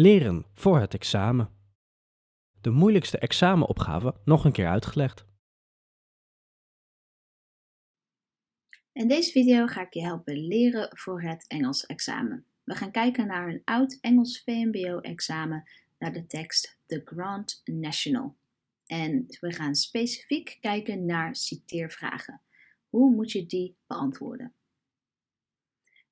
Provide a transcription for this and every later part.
Leren voor het examen. De moeilijkste examenopgave nog een keer uitgelegd. In deze video ga ik je helpen leren voor het Engels examen. We gaan kijken naar een oud Engels VMBO-examen naar de tekst The Grand National. En we gaan specifiek kijken naar citeervragen. Hoe moet je die beantwoorden?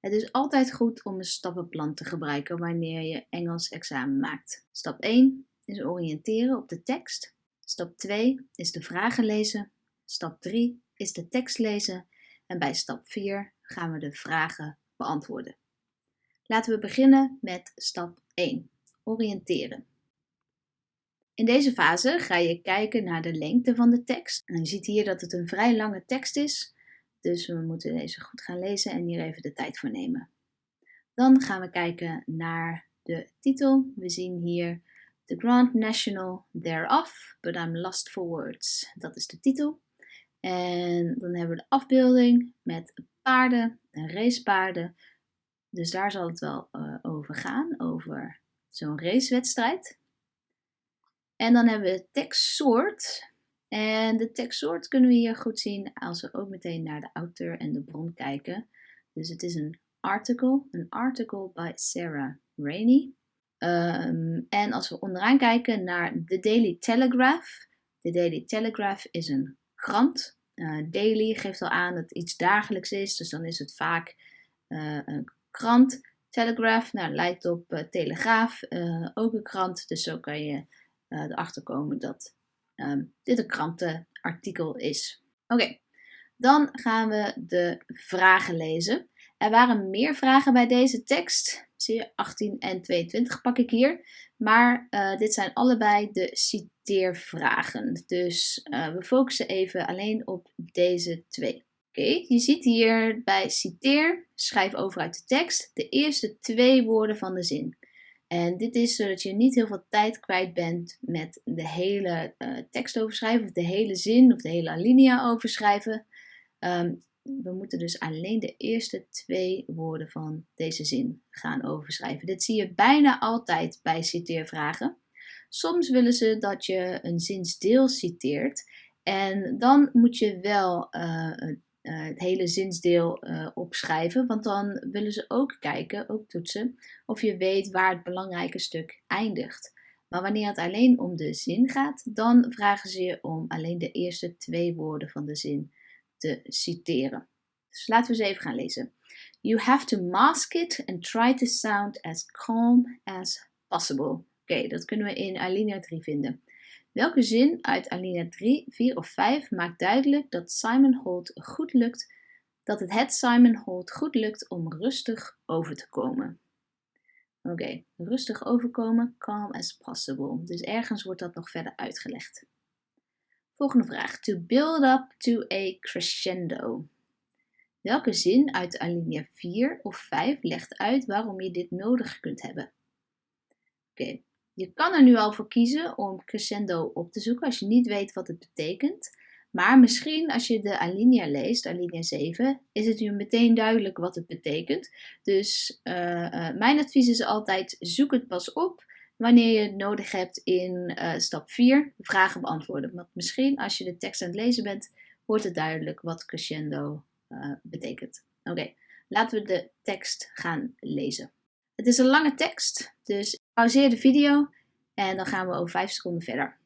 Het is altijd goed om een stappenplan te gebruiken wanneer je Engels examen maakt. Stap 1 is oriënteren op de tekst. Stap 2 is de vragen lezen. Stap 3 is de tekst lezen. En bij stap 4 gaan we de vragen beantwoorden. Laten we beginnen met stap 1. Oriënteren. In deze fase ga je kijken naar de lengte van de tekst. En je ziet hier dat het een vrij lange tekst is. Dus we moeten deze goed gaan lezen en hier even de tijd voor nemen. Dan gaan we kijken naar de titel. We zien hier The Grand National Thereof, but I'm lost for words. Dat is de titel. En dan hebben we de afbeelding met paarden en racepaarden. Dus daar zal het wel uh, over gaan, over zo'n racewedstrijd. En dan hebben we het tekstsoort. En de tekstsoort kunnen we hier goed zien als we ook meteen naar de auteur en de bron kijken. Dus het is een article, een article by Sarah Rainey. Um, en als we onderaan kijken naar de Daily Telegraph. De Daily Telegraph is een krant. Uh, daily geeft al aan dat het iets dagelijks is, dus dan is het vaak uh, een krant. Telegraph nou, lijkt op uh, telegraaf, ook een krant, dus zo kan je erachter komen dat um, dit een krantenartikel is. Oké, dan gaan we de vragen lezen. Er waren meer vragen bij deze tekst. Zie je, 18 en 22 pak ik hier. Maar uh, dit zijn allebei de citeervragen. Dus uh, we focussen even alleen op deze twee. Oké, je ziet hier bij citeer, schrijf over uit de tekst, de eerste twee woorden van de zin. En dit is zodat je niet heel veel tijd kwijt bent met de hele uh, tekst overschrijven, of de hele zin, of de hele alinea overschrijven. Um, we moeten dus alleen de eerste twee woorden van deze zin gaan overschrijven. Dit zie je bijna altijd bij citeervragen. Soms willen ze dat je een zinsdeel citeert. En dan moet je wel uh, uh, het hele zinsdeel uh, opschrijven. Want dan willen ze ook kijken, ook toetsen, of je weet waar het belangrijke stuk eindigt. Maar wanneer het alleen om de zin gaat, dan vragen ze je om alleen de eerste twee woorden van de zin te citeren. Dus laten we eens even gaan lezen. You have to mask it and try to sound as calm as possible. Oké, dat kunnen we in alinea 3 vinden. Welke zin uit alinea 3, 4 of 5 maakt duidelijk dat Simon Holt goed lukt, dat het het Simon Holt goed lukt om rustig over te komen? Oké, rustig overkomen, calm as possible. Dus ergens wordt dat nog verder uitgelegd. Volgende vraag. To build up to a crescendo. Welke zin uit alinea 4 of 5 legt uit waarom je dit nodig kunt hebben? Oké. Je kan er nu al voor kiezen om crescendo op te zoeken als je niet weet wat het betekent. Maar misschien als je de alinea leest, alinea 7, is het je meteen duidelijk wat het betekent. Dus uh, uh, mijn advies is altijd zoek het pas op wanneer je het nodig hebt in uh, stap 4, vragen beantwoorden. Want misschien als je de tekst aan het lezen bent, wordt het duidelijk wat crescendo betekent. Oké, laten we de tekst gaan lezen. Het is een lange tekst, dus pauzeer de video en dan gaan we over 5 seconden verder.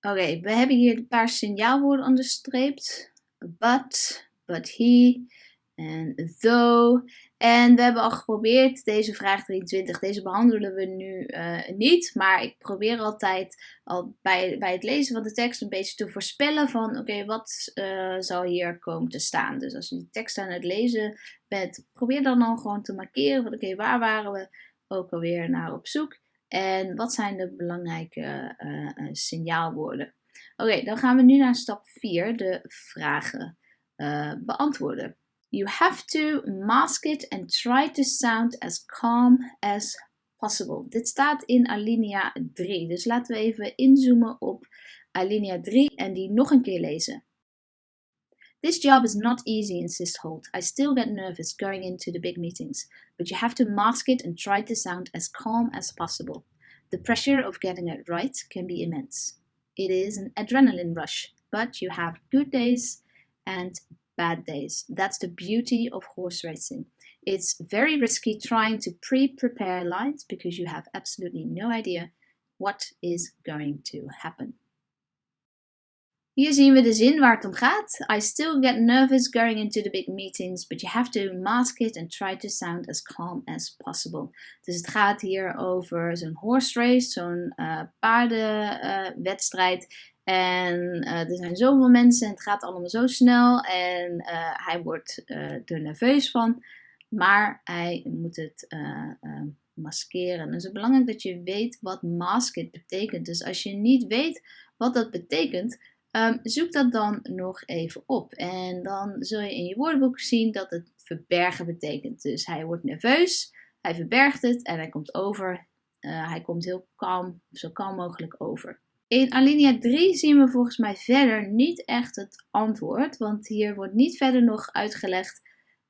Oké, we hebben hier een paar signaalwoorden onderstreept. But, but he en though. En we hebben al geprobeerd deze vraag 23. Deze behandelen we nu uh, niet. Maar ik probeer altijd al bij, bij het lezen van de tekst een beetje te voorspellen van oké, wat uh, zal hier komen te staan. Dus als je de tekst aan het lezen bent, probeer dan dan gewoon te markeren oké, waar waren we ook alweer naar op zoek. En wat zijn de belangrijke uh, signaalwoorden. Oké, dan gaan we nu naar stap 4, de vragen beantwoorden. You have to mask it and try to sound as calm as possible. Dit staat in alinea 3. Dus laten we even inzoomen op alinea 3 en die nog een keer lezen. This job is not easy, insists Holt. I still get nervous going into the big meetings, but you have to mask it and try to sound as calm as possible. The pressure of getting it right can be immense. It is an adrenaline rush, but you have good days and bad days. That's the beauty of horse racing. It's very risky trying to pre prepare lines because you have absolutely no idea what is going to happen. Hier zien we de zin waar het om gaat. I still get nervous going into the big meetings, but you have to mask it and try to sound as calm as possible. Dus het gaat hier over zo'n horse race, zo'n uh, paardenwedstrijd. Uh, en uh, er zijn zoveel mensen en het gaat allemaal zo snel. En hij wordt er nerveus van. Maar hij moet het maskeren. Dus het is belangrijk dat je weet wat mask betekent. Dus als je niet weet wat dat betekent, Um, zoek dat dan nog even op. En dan zul je in je woordenboek zien dat het verbergen betekent. Dus hij wordt nerveus, hij verbergt het en hij komt over. Uh, hij komt heel kalm, zo kalm mogelijk over. In alinea 3 zien we volgens mij verder niet echt het antwoord. Want hier wordt niet verder nog uitgelegd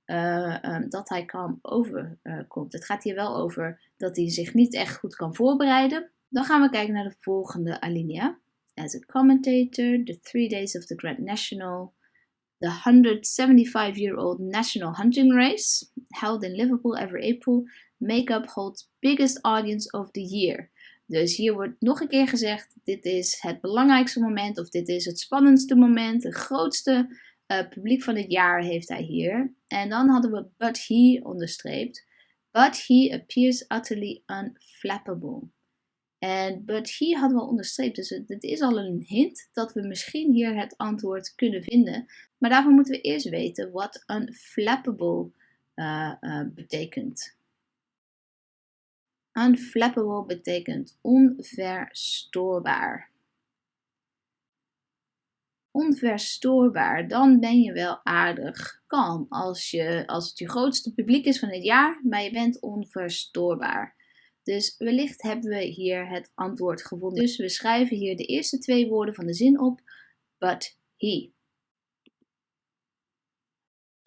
uh, um, dat hij kalm overkomt. Uh, het gaat hier wel over dat hij zich niet echt goed kan voorbereiden. Dan gaan we kijken naar de volgende alinea as a commentator, the three days of the Grand National, the 175 year old National Hunting Race, held in Liverpool every April, make up Holt's biggest audience of the year. Dus hier wordt nog een keer gezegd: dit is het belangrijkste moment, of dit is het spannendste moment, het grootste uh, publiek van het jaar heeft hij hier. En dan hadden we but he onderstreept. But he appears utterly unflappable. En but he hadden we onderstreept, dus het, is al een hint dat we misschien hier het antwoord kunnen vinden. Maar daarvoor moeten we eerst weten wat unflappable uh, uh, betekent. Unflappable betekent onverstoorbaar. Onverstoorbaar, dan ben je wel aardig kalm als, je, als het je grootste publiek is van het jaar, maar je bent onverstoorbaar. Dus wellicht hebben we hier het antwoord gevonden. Dus we schrijven hier de eerste twee woorden van de zin op. But he.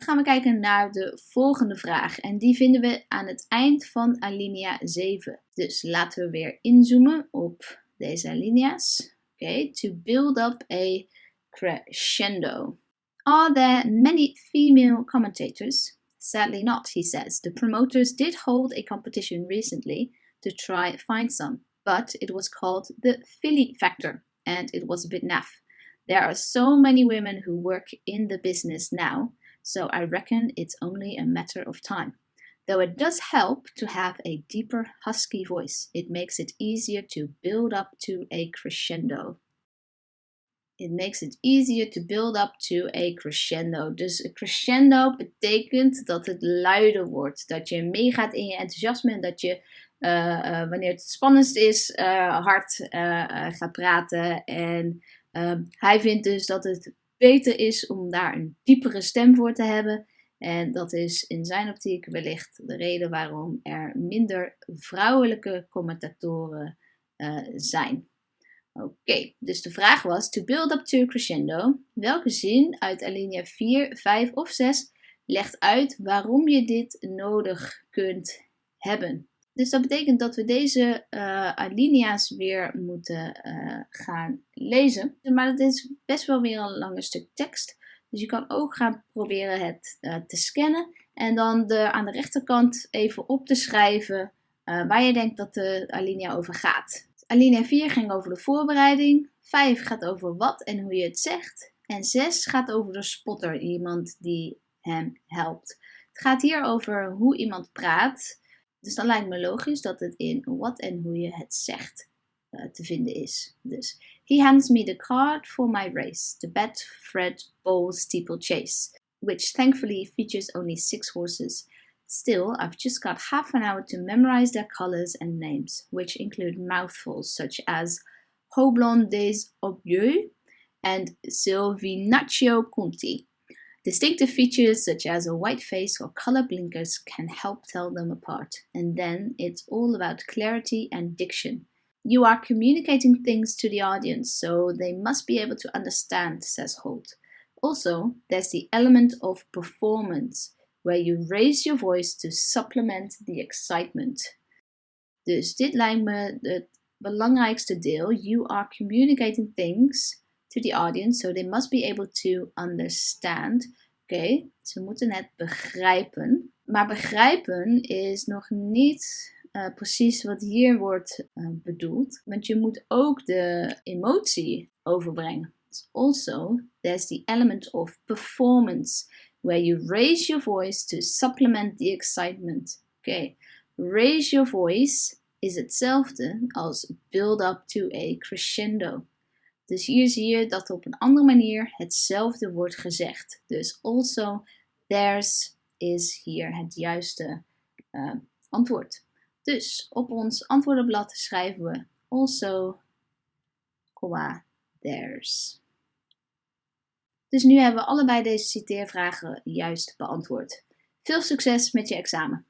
Gaan we kijken naar de volgende vraag. En die vinden we aan het eind van alinea 7. Dus laten we weer inzoomen op deze alinea's. Oké, okay, to build up a crescendo. Are there many female commentators? Sadly not, he says. The promoters did hold a competition recently to try find some, but it was called the Philly factor, and it was a bit naff. There are so many women who work in the business now, so I reckon it's only a matter of time. Though it does help to have a deeper, husky voice, it makes it easier to build up to a crescendo. It makes it easier to build up to a crescendo. Dus een crescendo betekent dat het luider wordt. Dat je meegaat in je enthousiasme en dat je uh, wanneer het spannendst is, uh, hard gaat praten. En ehm, hij vindt dus dat het beter is om daar een diepere stem voor te hebben. En dat is in zijn optiek wellicht de reden waarom er minder vrouwelijke commentatoren zijn. Oké, dus de vraag was: to build up to crescendo. Welke zin uit alinea 4, 5 of 6 legt uit waarom je dit nodig kunt hebben? Dus dat betekent dat we deze uh, alinea's weer moeten uh, gaan lezen. Maar het is best wel weer een lange stuk tekst. Dus je kan ook gaan proberen het uh, te scannen. En dan de, aan de rechterkant even op te schrijven waar je denkt dat de alinea over gaat. Alinea 4 ging over de voorbereiding. 5 gaat over wat en hoe je het zegt. En 6 gaat over de spotter, iemand die hem helpt. Het gaat hier over hoe iemand praat. Dus dan lijkt me logisch dat het in wat en hoe je het zegt uh, te vinden is. Dus he hands me the card for my race, the Bet Betfred Bowl Steeplechase, which thankfully features only six horses. Still, I've just got half an hour to memorize their colors and names, which include mouthfuls such as Hoblon des and Silvinaccio Conti. Distinctive features such as a white face or color blinkers can help tell them apart. And then it's all about clarity and diction. You are communicating things to the audience, so they must be able to understand, says Holt. Also, there's the element of performance, where you raise your voice to supplement the excitement. Dus dit lijkt me het belangrijkste deel. You are communicating things to the audience, so they must be able to understand. Oké, okay, ze moeten het begrijpen. Maar begrijpen is nog niet uh, precies wat hier wordt uh, bedoeld. Want je moet ook de emotie overbrengen. Also, there's the element of performance, where you raise your voice to supplement the excitement. Oké, okay. raise your voice is hetzelfde als build up to a crescendo. Dus hier zie je dat op een andere manier hetzelfde wordt gezegd. Dus also, there's is hier het juiste uh, antwoord. Dus op ons antwoordenblad schrijven we also, comma, there's. Dus nu hebben we allebei deze citeervragen juist beantwoord. Veel succes met je examen!